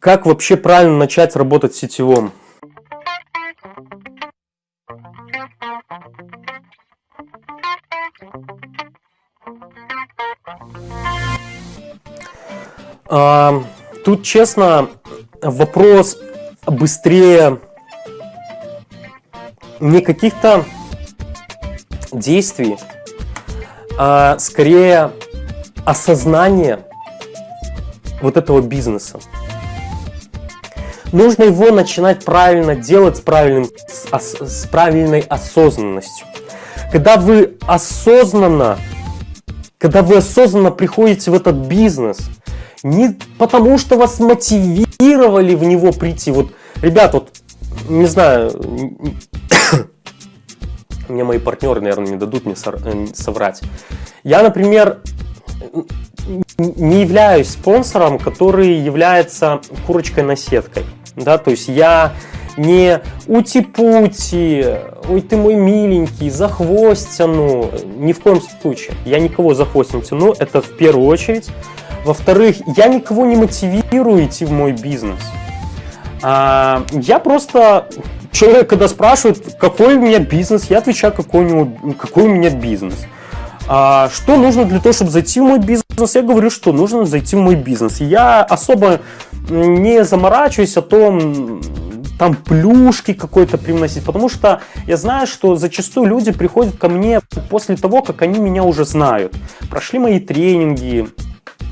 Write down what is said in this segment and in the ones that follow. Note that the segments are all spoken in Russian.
Как вообще правильно начать работать в сетевом? А, тут, честно, вопрос быстрее не каких-то действий, а скорее осознание вот этого бизнеса. Нужно его начинать правильно делать с, правильным, с, с правильной осознанностью. Когда вы осознанно, когда вы осознанно приходите в этот бизнес, не потому что вас мотивировали в него прийти. Вот, ребят, вот, не знаю, мне мои партнеры, наверное, не дадут мне э, соврать. Я, например, не являюсь спонсором, который является курочкой на сеткой. Да, то есть я не ути-пути, ой ты мой миленький, за хвост тяну. Ни в коем случае. Я никого за хвост не тяну, это в первую очередь. Во-вторых, я никого не мотивирую идти в мой бизнес. А, я просто человек, когда спрашивает, какой у меня бизнес, я отвечаю, какой у, него, какой у меня бизнес. А, что нужно для того, чтобы зайти в мой бизнес? Я говорю, что нужно зайти в мой бизнес. Я особо не заморачиваюсь о том, там плюшки какой-то привносить, потому что я знаю, что зачастую люди приходят ко мне после того, как они меня уже знают, прошли мои тренинги,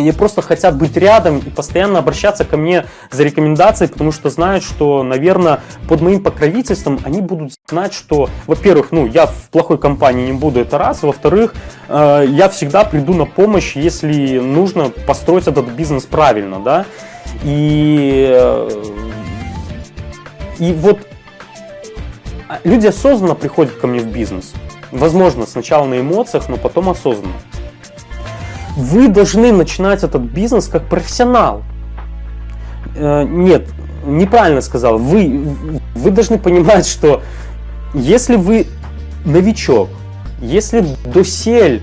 они просто хотят быть рядом и постоянно обращаться ко мне за рекомендацией, потому что знают, что, наверное, под моим покровительством они будут знать, что, во-первых, ну, я в плохой компании не буду, это раз, во-вторых, э, я всегда приду на помощь, если нужно построить этот бизнес правильно, да, и, э, и вот люди осознанно приходят ко мне в бизнес, возможно, сначала на эмоциях, но потом осознанно. Вы должны начинать этот бизнес как профессионал. Э, нет, неправильно сказал. Вы, вы должны понимать, что если вы новичок, если досель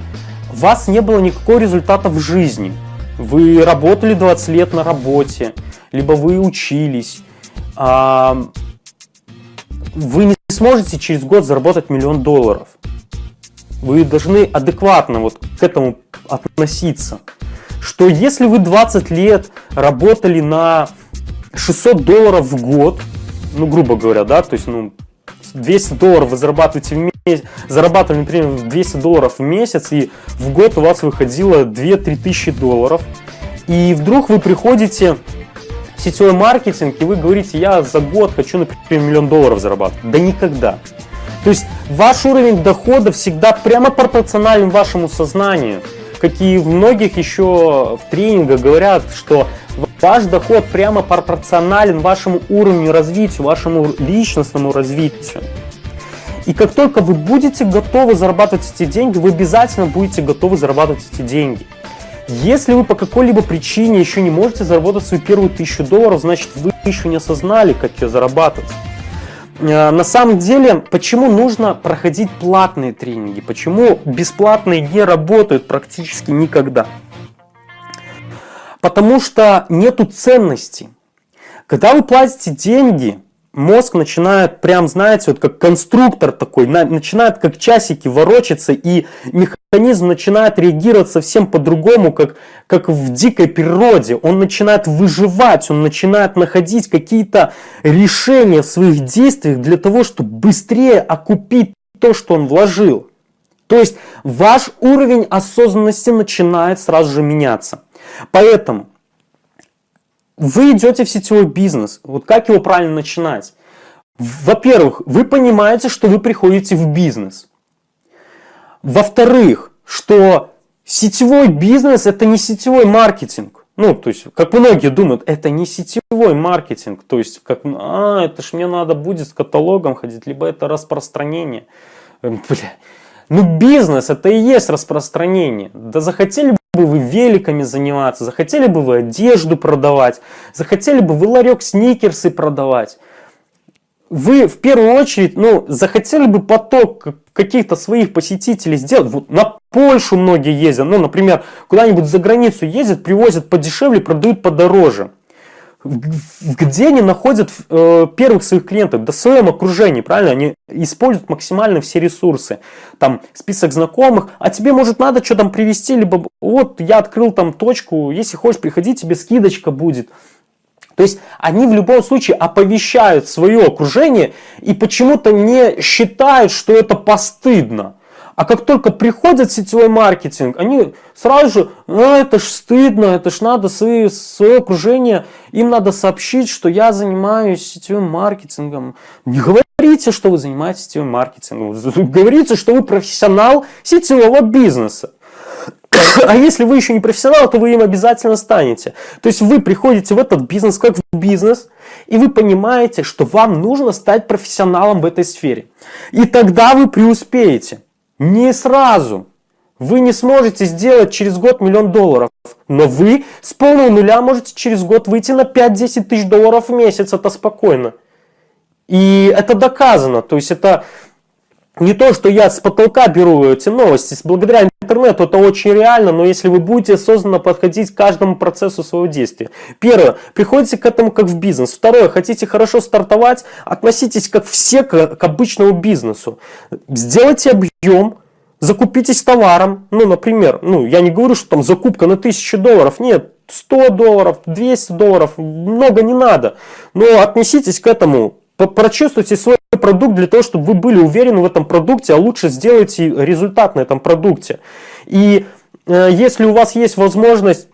у вас не было никакого результата в жизни, вы работали 20 лет на работе, либо вы учились, а, вы не сможете через год заработать миллион долларов. Вы должны адекватно вот к этому относиться. Что если вы 20 лет работали на 600 долларов в год, ну, грубо говоря, да, то есть, ну, 200 долларов вы зарабатываете в месяц, зарабатывали, например, 200 долларов в месяц, и в год у вас выходило 2-3 тысячи долларов, и вдруг вы приходите в сетевой маркетинг, и вы говорите, я за год хочу, например, миллион долларов зарабатывать. Да никогда. То есть ваш уровень дохода всегда прямо пропорционален вашему сознанию как и в многих еще в тренингах говорят, что ваш доход прямо пропорционален вашему уровню развития, вашему личностному развитию. И как только вы будете готовы зарабатывать эти деньги, вы обязательно будете готовы зарабатывать эти деньги. Если вы по какой-либо причине еще не можете заработать свою первую тысячу долларов, значит вы еще не осознали, как ее зарабатывать. Э, на самом деле, почему нужно проходить платные тренинги? Почему бесплатные не работают практически никогда? Потому что нету ценности. Когда вы платите деньги, мозг начинает прям, знаете, вот как конструктор такой, начинает как часики ворочаться, и механизм начинает реагировать совсем по-другому, как, как в дикой природе. Он начинает выживать, он начинает находить какие-то решения в своих действиях для того, чтобы быстрее окупить то, что он вложил. То есть ваш уровень осознанности начинает сразу же меняться. Поэтому вы идете в сетевой бизнес. Вот как его правильно начинать? Во-первых, вы понимаете, что вы приходите в бизнес. Во-вторых, что сетевой бизнес это не сетевой маркетинг. Ну, то есть, как многие думают, это не сетевой маркетинг. То есть, как, а, это ж мне надо будет с каталогом ходить, либо это распространение. Бля. Ну, бизнес это и есть распространение. Да захотели бы вы великами заниматься, захотели бы вы одежду продавать, захотели бы вы ларек сникерсы продавать. Вы в первую очередь, ну, захотели бы поток каких-то своих посетителей сделать. Вот на Польшу многие ездят, ну, например, куда-нибудь за границу ездят, привозят подешевле, продают подороже. Где они находят э, первых своих клиентов? Да в своем окружении, правильно? Они используют максимально все ресурсы. Там список знакомых, а тебе может надо что там привести, либо вот я открыл там точку, если хочешь приходи, тебе скидочка будет. То есть они в любом случае оповещают свое окружение и почему-то не считают, что это постыдно. А как только приходит сетевой маркетинг, они сразу же, а, это ж стыдно, это ж надо свое, свое окружение, им надо сообщить, что я занимаюсь сетевым маркетингом. Не говорите, что вы занимаетесь сетевым маркетингом, говорите, что вы профессионал сетевого бизнеса. А если вы еще не профессионал, то вы им обязательно станете. То есть вы приходите в этот бизнес как в бизнес, и вы понимаете, что вам нужно стать профессионалом в этой сфере. И тогда вы преуспеете. Не сразу. Вы не сможете сделать через год миллион долларов, но вы с полного нуля можете через год выйти на 5-10 тысяч долларов в месяц, это спокойно. И это доказано, то есть это не то, что я с потолка беру эти новости, благодаря интернету это очень реально, но если вы будете осознанно подходить к каждому процессу своего действия. Первое, приходите к этому как в бизнес. Второе, хотите хорошо стартовать, относитесь как все к, к обычному бизнесу. Сделайте объем, закупитесь товаром, ну, например, ну, я не говорю, что там закупка на 1000 долларов, нет, 100 долларов, 200 долларов, много не надо, но относитесь к этому прочувствуйте свой продукт для того, чтобы вы были уверены в этом продукте, а лучше сделайте результат на этом продукте. И э, если у вас есть возможность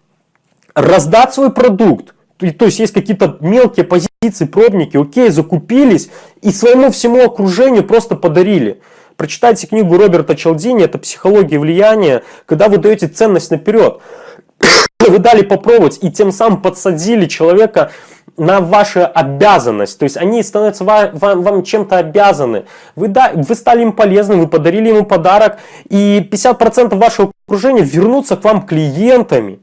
раздать свой продукт, то, то есть есть какие-то мелкие позиции, пробники, окей, закупились и своему всему окружению просто подарили. Прочитайте книгу Роберта Челдини, это «Психология влияния», когда вы даете ценность наперед. Вы дали попробовать и тем самым подсадили человека на вашу обязанность. То есть они становятся вам, вам, вам чем-то обязаны. Вы, да, вы стали им полезны, вы подарили ему подарок, и 50% вашего окружения вернутся к вам клиентами.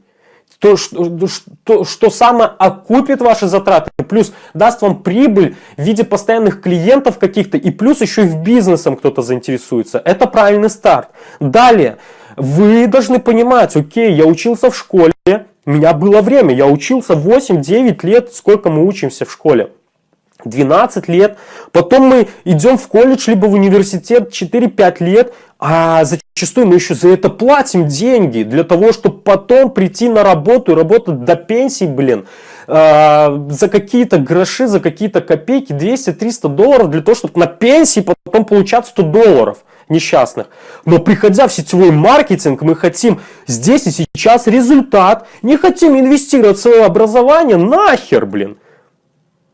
То, что, что, что самое окупит ваши затраты, плюс даст вам прибыль в виде постоянных клиентов каких-то, и плюс еще и в бизнесом кто-то заинтересуется. Это правильный старт. Далее, вы должны понимать, окей, я учился в школе, у меня было время, я учился 8-9 лет, сколько мы учимся в школе. 12 лет, потом мы идем в колледж, либо в университет 4-5 лет, а зачастую мы еще за это платим деньги, для того, чтобы потом прийти на работу и работать до пенсии, блин, э, за какие-то гроши, за какие-то копейки, 200-300 долларов, для того, чтобы на пенсии потом получать 100 долларов несчастных. Но приходя в сетевой маркетинг, мы хотим здесь и сейчас результат. Не хотим инвестировать в свое образование. Нахер, блин.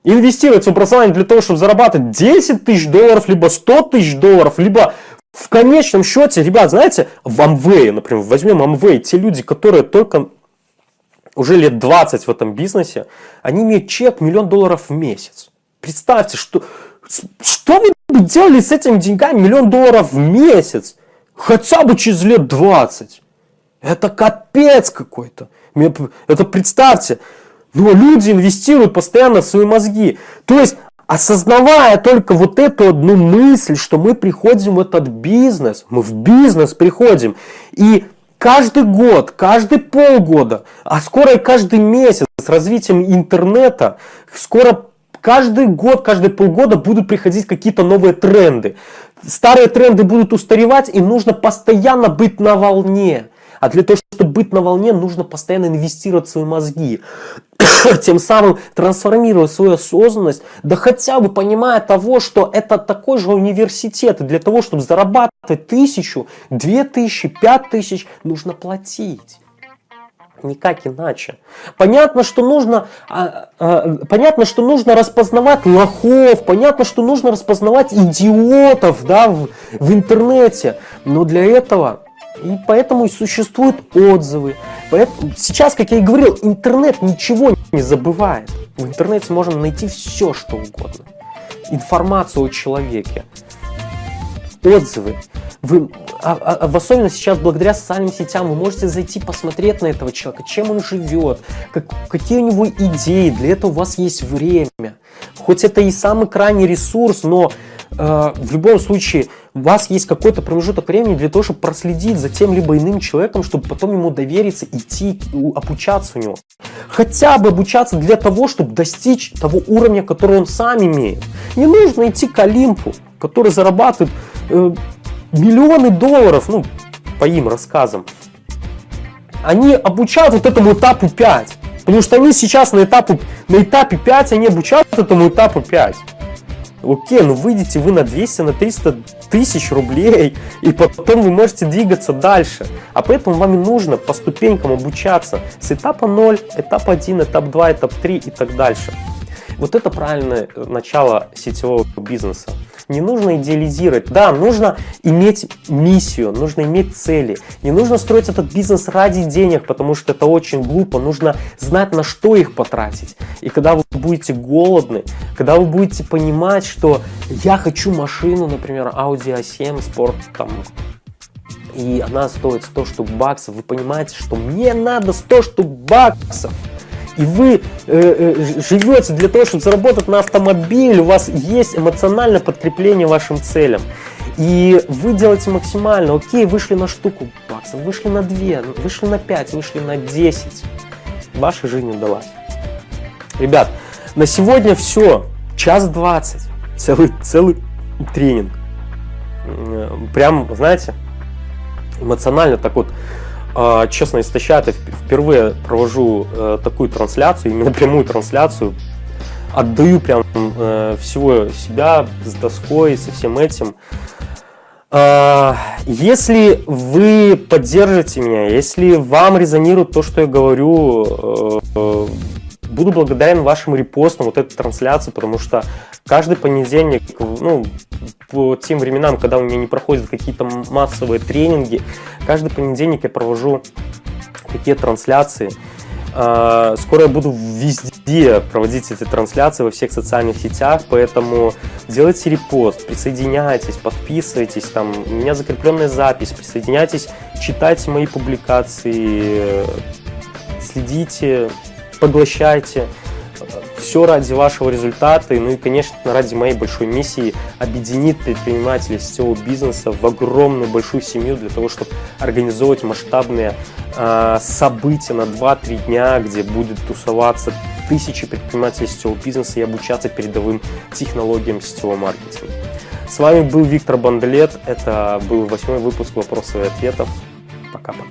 Инвестировать в образование для того, чтобы зарабатывать 10 тысяч долларов, либо 100 тысяч долларов, либо в конечном счете, ребят, знаете, в Amway, например, возьмем Amway, те люди, которые только уже лет 20 в этом бизнесе, они имеют чек миллион долларов в месяц. Представьте, что, что вы делали с этими деньгами миллион долларов в месяц? Хотя бы через лет 20. Это капец какой-то. Это представьте. Но люди инвестируют постоянно в свои мозги. То есть, осознавая только вот эту одну мысль, что мы приходим в этот бизнес, мы в бизнес приходим, и каждый год, каждый полгода, а скоро и каждый месяц с развитием интернета, скоро каждый год, каждые полгода будут приходить какие-то новые тренды. Старые тренды будут устаревать, и нужно постоянно быть на волне. А для того, чтобы быть на волне, нужно постоянно инвестировать в свои мозги. Тем самым трансформировать свою осознанность, да хотя бы понимая того, что это такой же университет. И для того, чтобы зарабатывать тысячу, две тысячи, пять тысяч, нужно платить. Никак иначе. Понятно, что нужно, а, а, понятно, что нужно распознавать лохов, понятно, что нужно распознавать идиотов да, в, в интернете. Но для этого и поэтому и существуют отзывы. Поэтому, сейчас, как я и говорил, интернет ничего не забывает. В интернете можно найти все, что угодно. Информацию о человеке. Отзывы. Вы, а, а, а, в особенности сейчас благодаря социальным сетям вы можете зайти посмотреть на этого человека, чем он живет, как, какие у него идеи. Для этого у вас есть время. Хоть это и самый крайний ресурс, но э, в любом случае у вас есть какой-то промежуток времени для того, чтобы проследить за тем либо иным человеком, чтобы потом ему довериться, идти, обучаться у него. Хотя бы обучаться для того, чтобы достичь того уровня, который он сам имеет. Не нужно идти к Олимпу, который зарабатывает э, миллионы долларов, ну, по им рассказам. Они обучают вот этому этапу 5. Потому что они сейчас на, этапу, на этапе 5, они обучают этому этапу 5. Окей, ну выйдете вы на 200, на 300 тысяч рублей, и потом вы можете двигаться дальше. А поэтому вам нужно по ступенькам обучаться с этапа 0, этап 1, этап 2, этап 3 и так дальше. Вот это правильное начало сетевого бизнеса. Не нужно идеализировать. Да, нужно иметь миссию, нужно иметь цели. Не нужно строить этот бизнес ради денег, потому что это очень глупо. Нужно знать, на что их потратить. И когда вы будете голодны, когда вы будете понимать, что я хочу машину, например, Audi A7 Sport, там, и она стоит 100 штук баксов, вы понимаете, что мне надо 100 штук баксов и вы э, э, живете для того, чтобы заработать на автомобиль, у вас есть эмоциональное подкрепление вашим целям. И вы делаете максимально, окей, вышли на штуку баксов, вышли на 2, вышли на 5, вышли на 10. Ваша жизнь удалась. Ребят, на сегодня все. Час 20. Целый, целый тренинг. Прям, знаете, эмоционально так вот честно, истощает. Я впервые провожу э, такую трансляцию, именно прямую трансляцию. Отдаю прям э, всего себя с доской, со всем этим. А, если вы поддержите меня, если вам резонирует то, что я говорю, э, буду благодарен вашим репостам вот этой трансляции, потому что каждый понедельник, ну, по тем временам, когда у меня не проходят какие-то массовые тренинги, каждый понедельник я провожу такие трансляции. А, скоро я буду везде проводить эти трансляции во всех социальных сетях, поэтому делайте репост, присоединяйтесь, подписывайтесь, там у меня закрепленная запись, присоединяйтесь, читайте мои публикации, следите, поглощайте. Все ради вашего результата, ну и, конечно, ради моей большой миссии объединить предпринимателей сетевого бизнеса в огромную большую семью для того, чтобы организовывать масштабные э, события на 2-3 дня, где будет тусоваться тысячи предпринимателей сетевого бизнеса и обучаться передовым технологиям сетевого маркетинга. С вами был Виктор Бандлет, это был восьмой выпуск вопросов и ответов. Пока-пока.